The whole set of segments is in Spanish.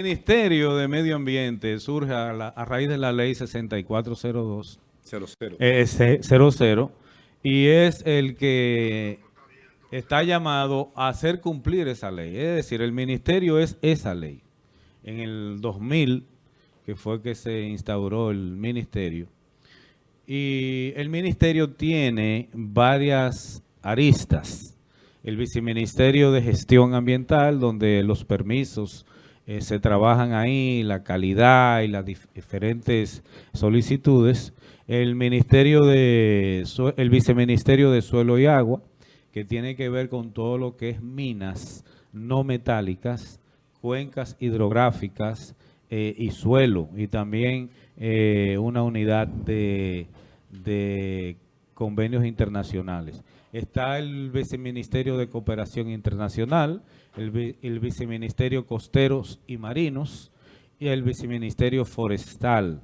El Ministerio de Medio Ambiente surge a, la- a raíz de la ley 6402 00. eh, 00 y es el que está llamado a hacer cumplir esa ley. Es decir, el ministerio es esa ley. En el 2000, que fue que se instauró el ministerio, y el ministerio tiene varias aristas. El viceministerio de gestión ambiental, donde los permisos eh, se trabajan ahí, la calidad y las dif- diferentes solicitudes. El ministerio de el viceministerio de suelo y agua, que tiene que ver con todo lo que es minas no metálicas, cuencas hidrográficas eh, y suelo, y también eh, una unidad de, de convenios internacionales. Está el viceministerio de cooperación internacional, el, el viceministerio costeros y marinos, y el viceministerio forestal,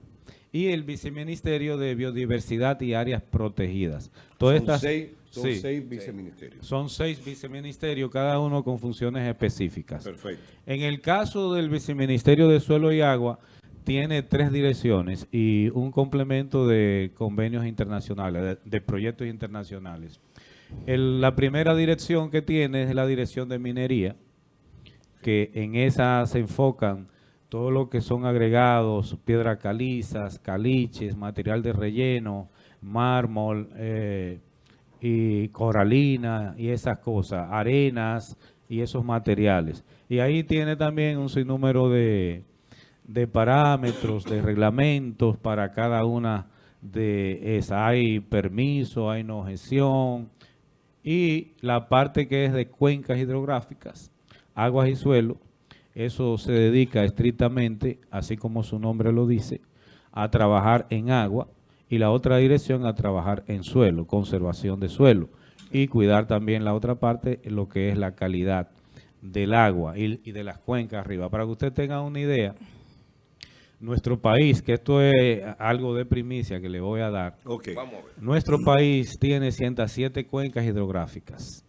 y el viceministerio de biodiversidad y áreas protegidas. Todas son estas- seis, son sí. seis viceministerios. Son seis viceministerios, cada uno con funciones específicas. Perfecto. En el caso del viceministerio de Suelo y Agua, tiene tres direcciones y un complemento de convenios internacionales, de, de proyectos internacionales. El- la primera dirección que tiene es la dirección de minería, que en esa se enfocan todo lo que son agregados, piedras calizas, caliches, material de relleno, mármol eh, y coralina y esas cosas, arenas y esos materiales. Y ahí tiene también un sinnúmero de, de parámetros, de reglamentos para cada una de esas. Hay permiso, hay no y la parte que es de cuencas hidrográficas, aguas y suelo, eso se dedica estrictamente, así como su nombre lo dice, a trabajar en agua y la otra dirección a trabajar en suelo, conservación de suelo y cuidar también la otra parte, lo que es la calidad del agua y, y de las cuencas arriba. Para que usted tenga una idea, nuestro país, que esto es algo de primicia que le voy a dar, nuestro país tiene 107 cuencas hidrográficas.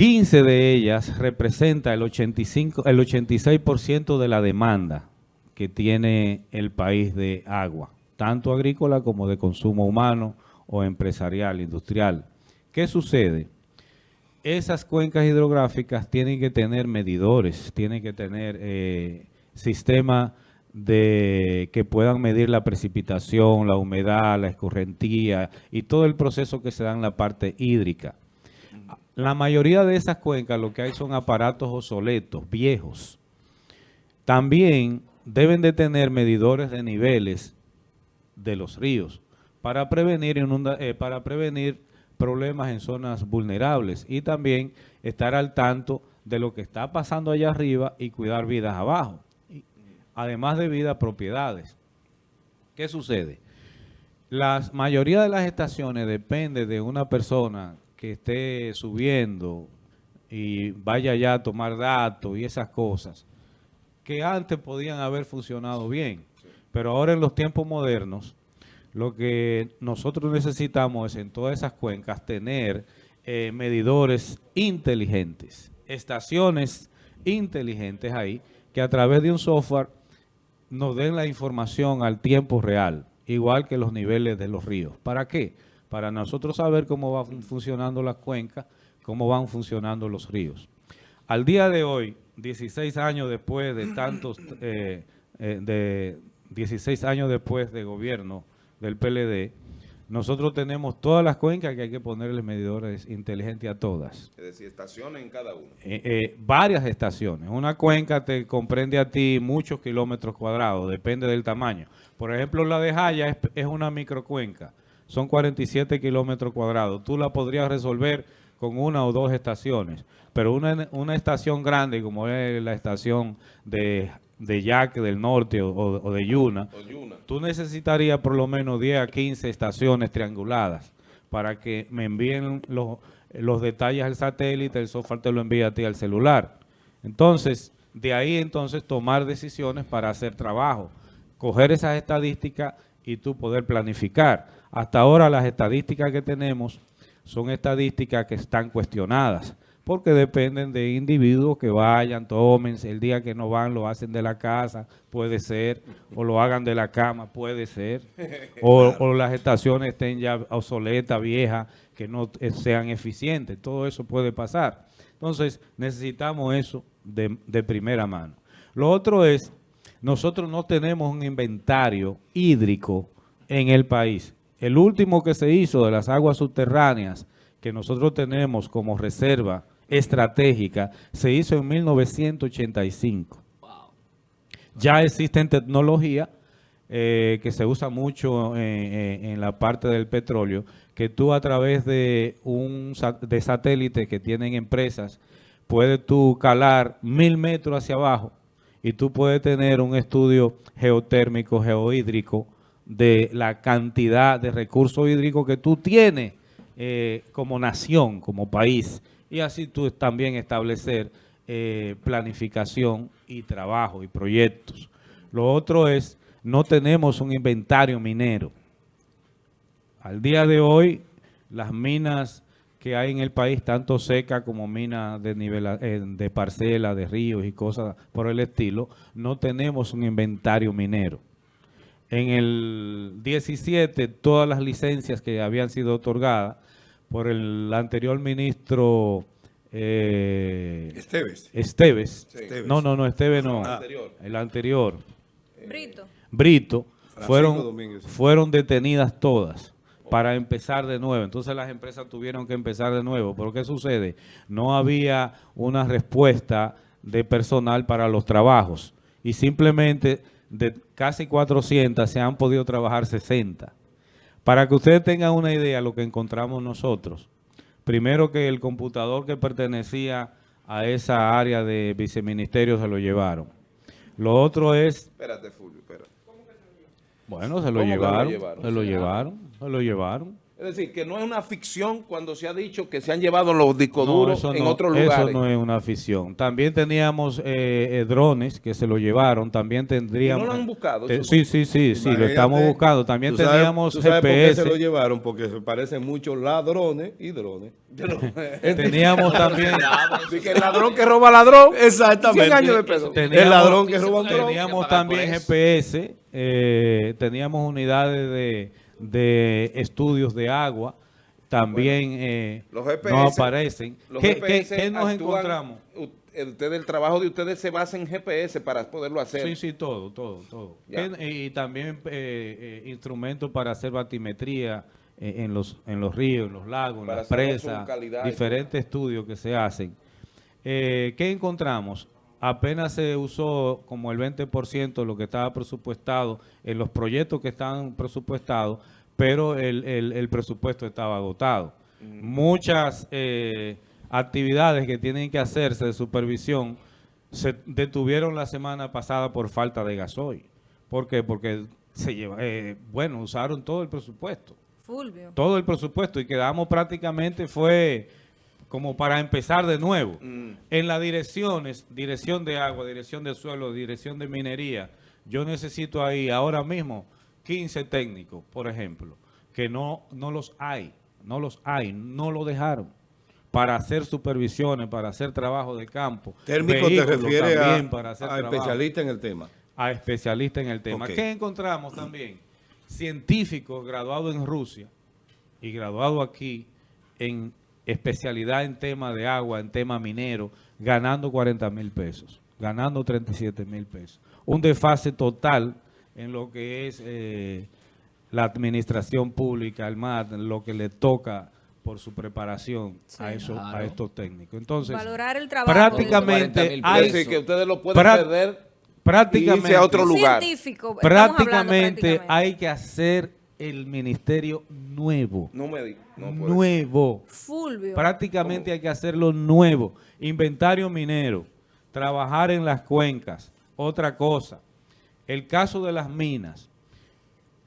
15 de ellas representa el 85, el 86% de la demanda que tiene el país de agua, tanto agrícola como de consumo humano o empresarial, industrial. ¿Qué sucede? Esas cuencas hidrográficas tienen que tener medidores, tienen que tener eh, sistemas de que puedan medir la precipitación, la humedad, la escorrentía y todo el proceso que se da en la parte hídrica. La mayoría de esas cuencas lo que hay son aparatos obsoletos, viejos. También deben de tener medidores de niveles de los ríos para prevenir, inunda- eh, para prevenir problemas en zonas vulnerables y también estar al tanto de lo que está pasando allá arriba y cuidar vidas abajo, además de vidas propiedades. ¿Qué sucede? La mayoría de las estaciones depende de una persona que esté subiendo y vaya ya a tomar datos y esas cosas que antes podían haber funcionado bien, pero ahora en los tiempos modernos lo que nosotros necesitamos es en todas esas cuencas tener eh, medidores inteligentes, estaciones inteligentes ahí que a través de un software nos den la información al tiempo real, igual que los niveles de los ríos. ¿Para qué? Para nosotros saber cómo van funcionando las cuencas, cómo van funcionando los ríos. Al día de hoy, 16 años después de tantos, eh, eh, de 16 años después de gobierno del PLD, nosotros tenemos todas las cuencas que hay que ponerle medidores inteligentes a todas. Es decir, estaciones en cada uno. Eh, eh, varias estaciones. Una cuenca te comprende a ti muchos kilómetros cuadrados, depende del tamaño. Por ejemplo, la de Jaya es, es una microcuenca, son 47 kilómetros cuadrados. Tú la podrías resolver con una o dos estaciones, pero una, una estación grande como es la estación de, de Yaque del Norte o, de Yuna, tú necesitarías por lo menos 10 a 15 estaciones trianguladas para que me envíen los, los detalles al satélite, el software te lo envía a ti al celular. Entonces, de ahí entonces tomar decisiones para hacer trabajo, coger esas estadísticas y tú poder planificar. Hasta ahora las estadísticas que tenemos son estadísticas que están cuestionadas, porque dependen de individuos que vayan, tomen, el día que no van lo hacen de la casa, puede ser, o lo hagan de la cama, puede ser, o, o las estaciones estén ya obsoletas, viejas, que no eh, sean eficientes, todo eso puede pasar. Entonces, necesitamos eso de, de primera mano. Lo otro es, nosotros no tenemos un inventario hídrico en el país. El último que se hizo de las aguas subterráneas, que nosotros tenemos como reserva estratégica, se hizo en 1985. Ya existen tecnología eh, que se usa mucho en, la parte del petróleo, que tú a través de un de satélite que tienen empresas, puedes tú calar mil metros hacia abajo y tú puedes tener un estudio geotérmico, geohídrico, de la cantidad de recursos hídricos que tú tienes eh, como nación, como país, y así tú también establecer eh, planificación y trabajo y proyectos. Lo otro es no tenemos un inventario minero. Al día de hoy, las minas que hay en el país, tanto seca como minas de, nivel, eh, de parcela, de ríos y cosas por el estilo, no tenemos un inventario minero. En el 17, todas las licencias que habían sido otorgadas por el anterior ministro eh, Esteves. Esteves. No, no, no, Esteves no. El anterior. Brito. Brito, fueron, fueron detenidas todas para empezar de nuevo. Entonces las empresas tuvieron que empezar de nuevo. ¿Pero qué sucede? No había una respuesta de personal para los trabajos. Y simplemente de casi 400 se han podido trabajar 60. Para que ustedes tengan una idea de lo que encontramos nosotros. Primero que el computador que pertenecía a esa área de viceministerio se lo llevaron. Lo otro es... Espérate, Fulvio, espérate. Bueno, se lo llevaron, se lo llevaron, se lo llevaron. Es decir, que no es una ficción cuando se ha dicho que se han llevado los discos duros en otros lugares. Eso no es una ficción. También teníamos eh, eh, drones que se lo llevaron. También tendríamos... no lo han buscado? sí, sí, sí, sí, lo estamos buscando. También teníamos ¿tú sabes GPS. por qué se lo llevaron? Porque se parecen mucho ladrones y drones. teníamos también... que el ladrón que roba ladrón. Exactamente. años de el ladrón que roba ladrón. Teníamos también GPS. Eh, teníamos unidades de de estudios de agua también eh, no aparecen. ¿Qué, nos encontramos? Ustedes, el trabajo de ustedes se basa en GPS para poderlo hacer. Sí, sí, todo, todo, todo. Y también eh, eh, instrumentos para hacer batimetría en, los, en los ríos, en los lagos, en las presas, diferentes estudios que se hacen. ¿Qué encontramos? Apenas se usó como el 20% lo que estaba presupuestado en los proyectos que estaban presupuestados, pero el, presupuesto estaba agotado. Mm. Muchas eh, actividades que tienen que hacerse de supervisión se detuvieron la semana pasada por falta de gasoil. ¿Por qué? Porque se lleva, eh, bueno, usaron todo el presupuesto. Fulvio. Todo el presupuesto y quedamos prácticamente, fue como para empezar de nuevo. Mm. En las direcciones, dirección de agua, dirección de suelo, dirección de minería, yo necesito ahí ahora mismo 15 técnicos, por ejemplo, que no, no los hay, no los hay, no lo dejaron para hacer supervisiones, para hacer trabajo de campo. Térmico te refiere a, para hacer a especialista en el tema. A especialista en el tema. ¿Qué encontramos también? Científicos graduados en Rusia y graduados aquí en especialidad en tema de agua, en tema minero, ganando 40 mil pesos, ganando 37 mil pesos. Un desfase total en lo que es eh, la administración pública, al MAD, lo que le toca por su preparación a, eso, a estos técnicos. Entonces, Valorar el trabajo prácticamente hay, que ustedes lo pueden perder prácticamente, a otro lugar. prácticamente hay que hacer el ministerio nuevo. No me nuevo. Fulvio. Prácticamente hay que hacerlo nuevo. Inventario minero, trabajar en las cuencas. Otra cosa, el caso de las minas.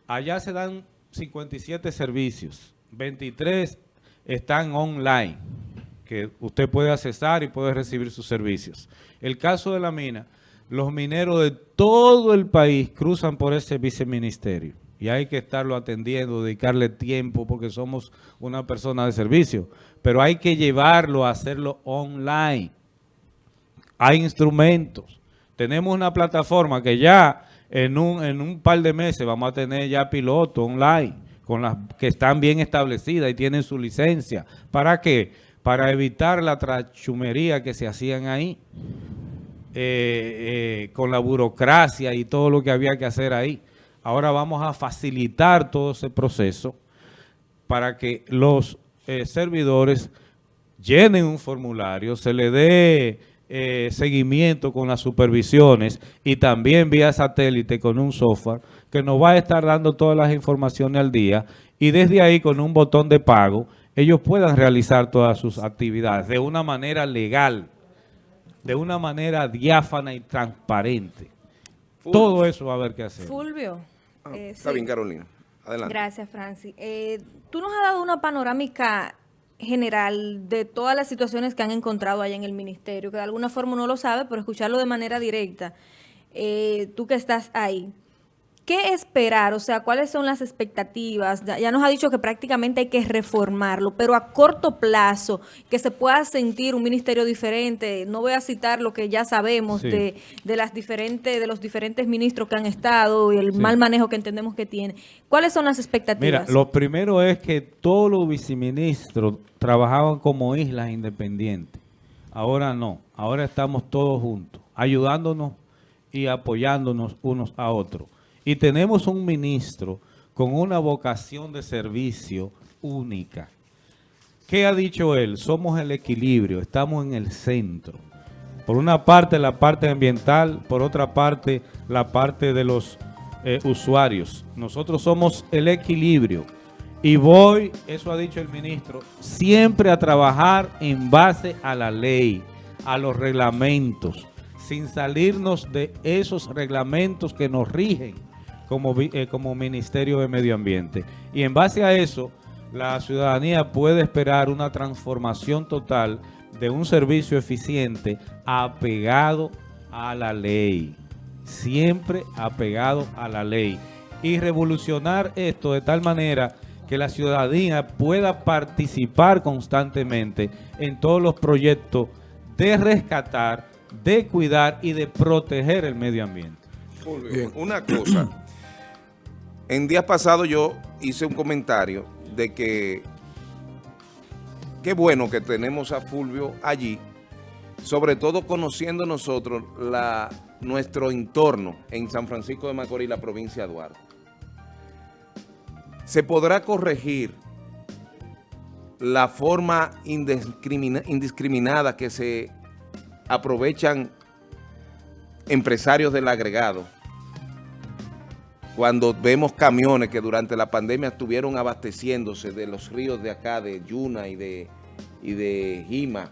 Allá se dan 57 servicios, 23 están online, que usted puede accesar y puede recibir sus servicios. El caso de la mina, los mineros de todo el país cruzan por ese viceministerio y hay que estarlo atendiendo, dedicarle tiempo porque somos una persona de servicio, pero hay que llevarlo a hacerlo online. Hay instrumentos. Tenemos una plataforma que ya en un, en un par de meses vamos a tener ya pilotos online con las que están bien establecidas y tienen su licencia. ¿Para qué? Para evitar la trachumería que se hacían ahí eh, eh, con la burocracia y todo lo que había que hacer ahí. Ahora vamos a facilitar todo ese proceso para que los eh, servidores llenen un formulario, se le dé eh, seguimiento con las supervisiones y también vía satélite con un software que nos va a estar dando todas las informaciones al día y desde ahí con un botón de pago ellos puedan realizar todas sus actividades de una manera legal, de una manera diáfana y transparente. Todo eso va a haber que hacer. Fulvio. Ah, eh, Está sí. bien, Carolina. Adelante. Gracias, Francis. Eh, tú nos has dado una panorámica general de todas las situaciones que han encontrado allá en el ministerio, que de alguna forma uno lo sabe, pero escucharlo de manera directa, eh, tú que estás ahí. ¿Qué esperar? O sea, ¿cuáles son las expectativas? Ya, nos ha dicho que prácticamente hay que reformarlo, pero a corto plazo, que se pueda sentir un ministerio diferente. No voy a citar lo que ya sabemos Sí. de, de las diferentes, de los diferentes ministros que han estado y el Sí. mal manejo que entendemos que tiene. ¿Cuáles son las Mira, expectativas? lo primero es que todos los viceministros trabajaban como islas independientes. Ahora no, ahora estamos todos juntos, ayudándonos y apoyándonos unos a otros. Y tenemos un ministro con una vocación de servicio única. ¿Qué ha dicho él? Somos el equilibrio, estamos en el centro. Por una parte la parte ambiental, por otra parte la parte de los eh, usuarios. Nosotros somos el equilibrio. Y voy, eso ha dicho el ministro, siempre a trabajar en base a la ley, a los reglamentos, sin salirnos de esos reglamentos que nos rigen como, eh, como Ministerio de Medio Ambiente. Y en base a eso, la ciudadanía puede esperar una transformación total de un servicio eficiente apegado a la ley. Siempre apegado a la ley. Y revolucionar esto de tal manera que la ciudadanía pueda participar constantemente en todos los proyectos de rescatar, de cuidar y de proteger el medio ambiente. Fulvio, una cosa. En días pasados yo hice un comentario de que qué bueno que tenemos a Fulvio allí, sobre todo conociendo nosotros la, nuestro entorno en San Francisco de Macorís, la provincia de Duarte. Se podrá corregir la forma indiscrimina- indiscriminada que se aprovechan empresarios del agregado cuando vemos camiones que durante la pandemia estuvieron abasteciéndose de los ríos de acá, de Yuna y de, y de Jima,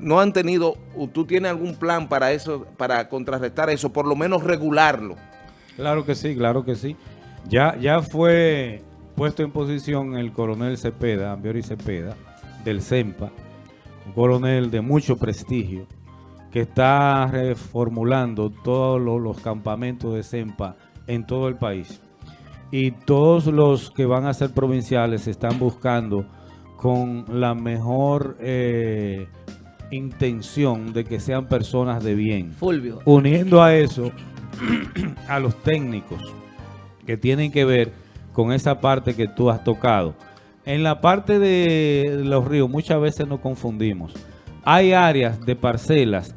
no han tenido, ¿tú tienes algún plan para eso, para contrarrestar eso, por lo menos regularlo? Claro que sí, claro que sí. Ya, ya fue puesto en posición el coronel Cepeda, Ambiori Cepeda, del CEMPA, un coronel de mucho prestigio, que está reformulando todos lo- los, campamentos de CEMPA en todo el país. Y todos los que van a ser provinciales están buscando con la mejor eh, intención de que sean personas de bien Fulvio. uniendo a eso a los técnicos que tienen que ver con esa parte que tú has tocado. En la parte de los ríos muchas veces nos confundimos. Hay áreas de parcelas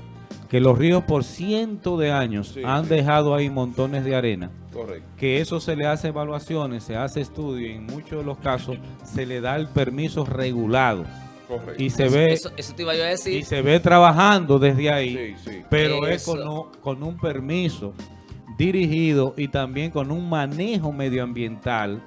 que los ríos por cientos de años Sí, han sí. dejado ahí montones de arena Correcto. que eso se le hace evaluaciones, se hace estudio y en muchos de los casos se le da el permiso regulado Correcto. y se Eso- ve Eso, eso te iba yo a y se ve trabajando desde ahí Sí, sí. pero es con, un- con un permiso dirigido y también con un manejo medioambiental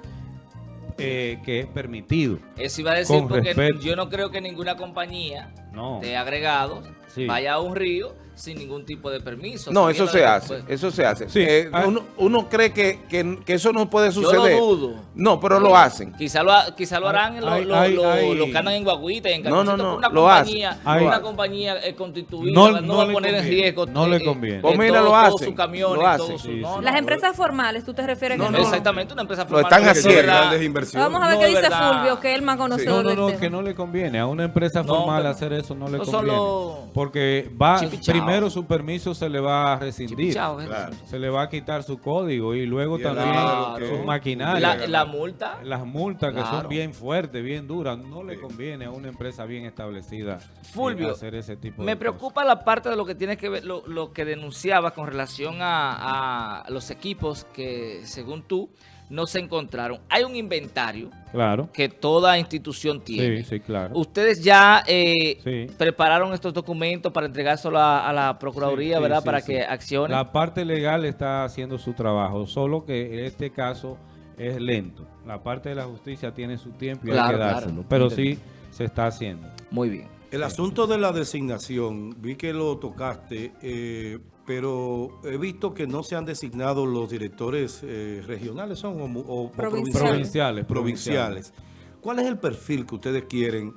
eh, que es permitido. Eso iba a decir porque respeto. yo no creo que ninguna compañía No. de agregados Sí. vaya a un río sin ningún tipo de permiso. No, eso se hace, eso se hace. Sí, Eh, ah. uno, uno cree que, que- que eso no puede Yo lo suceder. dudo. No, pero lo hacen. Quizá lo, ha- quizá lo harán los Hay- lo, lo- que andan en guaguita y en No, no, no, una lo hacen. compañía, Hay- una compañía eh, constituida No- no, no va a poner en riesgo no le eh, conviene. eh, Pues mira, todo- lo hacen, sus camiones lo y hacen. todo su- Sí, no, sí. no, Las no. empresas formales, ¿tú te refieres No, que no, no? Exactamente, una empresa Lo formal. están porque haciendo. Vamos a ver No, qué dice. Fulvio, que es el más No, conocedor no, no, tema. que no le conviene. A una empresa No, formal hacer eso no le no conviene. solo- Porque va. Primero su permiso se le va a rescindir. ¿eh? Claro. Se le va a quitar su código y luego Y también que- su maquinaria. La, la multa. Las multas que Claro. son bien fuertes, bien duras, no le conviene a una empresa bien establecida eh, Fulvio, hacer ese tipo de Me cosas. preocupa la parte de lo que tiene que ver, lo, lo que denunciaba con relación a, a los equipos que, según tú, no se encontraron. Hay un inventario Claro. que toda institución tiene. Sí, sí, claro. Ustedes ya eh, Sí. prepararon estos documentos para entregárselo a, a la Procuraduría, ¿verdad? sí, para sí. que accione. La parte legal está haciendo su trabajo, solo que en este caso es lento. La parte de la justicia tiene su tiempo y hay Claro, que claro. dárselo. Pero sí se está haciendo. Muy bien. El asunto de la designación, vi que lo tocaste, eh, pero he visto que no se han designado los directores eh, regionales son o, mu- o- o Provinciales. Provinciales, provinciales. ¿Cuál es el perfil que ustedes quieren?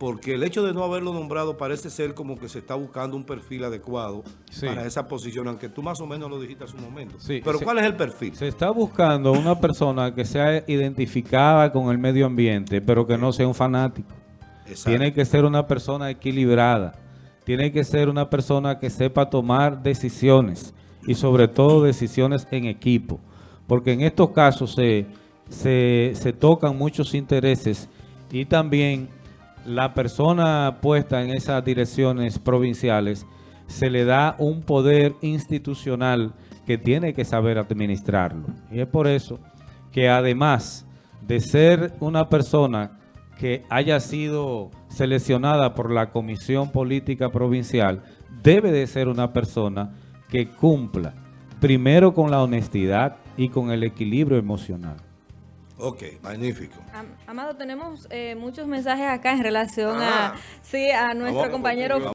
Porque el hecho de no haberlo nombrado parece ser como que se está buscando un perfil adecuado Sí. para esa posición, aunque tú más o menos lo dijiste hace un momento. Sí, pero. ¿cuál es el perfil? Se está buscando una persona que sea identificada con el medio ambiente, pero que no sea un fanático. Exacto. Tiene que ser una persona equilibrada. Tiene que ser una persona que sepa tomar decisiones y sobre todo decisiones en equipo. Porque en estos casos se, se, se tocan muchos intereses y también la persona puesta en esas direcciones provinciales se le da un poder institucional que tiene que saber administrarlo. Y es por eso que además de ser una persona que haya sido seleccionada por la Comisión Política Provincial, debe de ser una persona que cumpla primero con la honestidad y con el equilibrio emocional. Ok, magnífico. Am- Amado, tenemos eh, muchos mensajes acá en relación Ah. a, sí, a nuestro Vamos, compañero